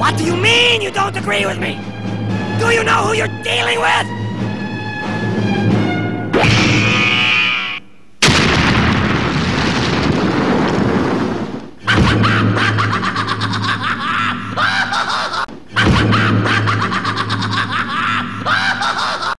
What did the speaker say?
What do you mean you don't agree with me? Do you know who you're dealing with?